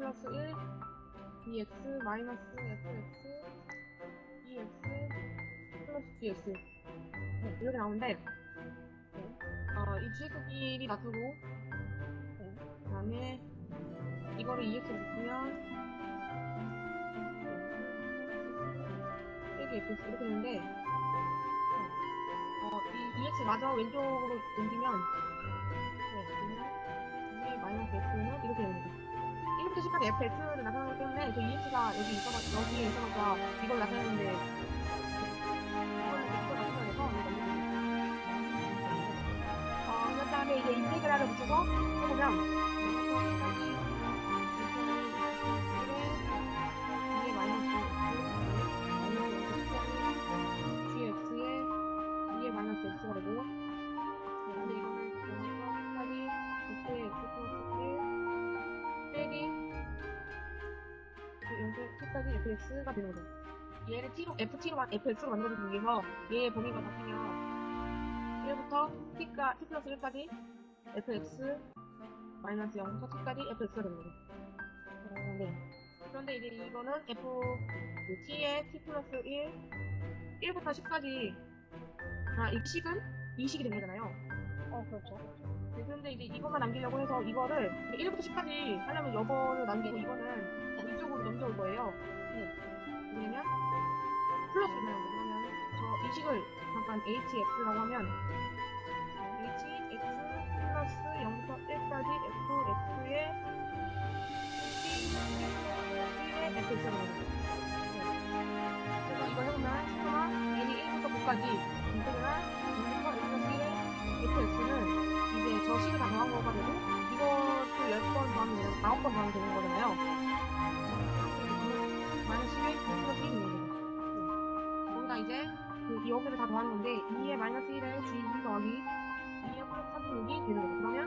플러스 1 EX 마이너스 FX EX 플러스 GX 네, 이렇게 나오는데 네. 어, 이 주의크끼리 놔두고 네. 그 다음에 이거를 EX로 바꾸면 빼기 FX 이렇게 되는데 네. 어, 이 EX 마저 왼쪽으로 옮기면 네, 이게 마이너스 X는 이렇게 됩니다 1부터 10까지 FX를 나타나기 때문에 저 EX가 여기 있어가, 여기에 있어서 이걸 나타내는데 이걸 이걸 나타내야 돼서 어, 그 다음에 이제 인테그랄을 붙여서 해보면 끝까지 fx가 되는 거죠. 얘를 t로 ft로 fx로 만들어주기 위해서 얘의 범위가 바뀌면 1부터 t가 t 플러스 1까지 fx 마이너스 0부터 t까지 fx가 되는 거죠. 어, 네. 그런데 이제 이거는 f 그 t의 t 플러스 1 1부터 10까지 아, 이 식은 이 식이 되는 거잖아요. 어, 그렇죠. 네, 그런데 이제 이것만 남기려고 해서 이거를 1부터 10까지 하려면 이거를 남기고 이거는 이쪽으로 넘겨올 거예요. 네. 왜냐면 플러스를 거 그러면 저 이 식을 잠깐 hx라고 하면 hx 플러스 0부터 1까지 fx의 t 1의 fx가 되는 거죠. 네. 그래서 이거 해보면 시그마 n이 1부터 9까지 인테그랄 0부터 1 플러스 1의 fx는 이제 저 식을 다 더한 거가 되고 이것도 10번 더하면 되는 9번 더하면 되는 거잖아요. 마이너스 11 플러스 1이 있는 거죠. 거기다 이제 그 여기를 다 더하는 건데 2의 마이너스 1에 g 2 더하기 2의 플러스 3 6이 되는 거죠. 그러면